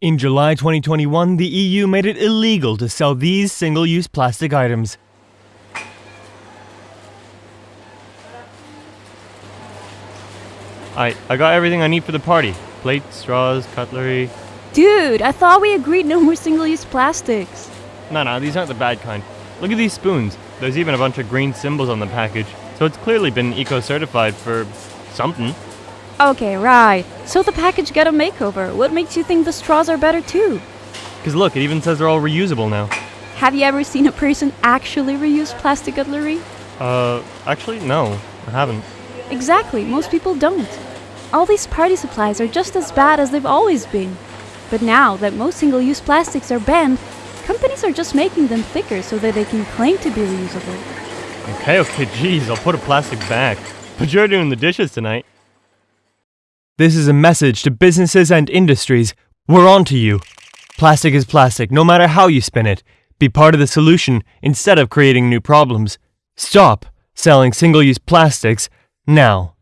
In July 2021, the EU made it illegal to sell these single use plastic items. I, I got everything I need for the party plates, straws, cutlery. Dude, I thought we agreed no more single use plastics. No, no, these aren't the bad kind. Look at these spoons. There's even a bunch of green symbols on the package, so it's clearly been eco certified for something. Okay, right. So the package got a makeover. What makes you think the straws are better too? Because look, it even says they're all reusable now. Have you ever seen a person actually reuse plastic cutlery? Uh, actually, no, I haven't. Exactly, most people don't. All these party supplies are just as bad as they've always been. But now that most single use plastics are banned, companies are just making them thicker so that they can claim to be reusable. Okay, okay, geez, I'll put a plastic back. But you're doing the dishes tonight. This is a message to businesses and industries. We're on to you. Plastic is plastic, no matter how you spin it. Be part of the solution instead of creating new problems. Stop selling single use plastics now.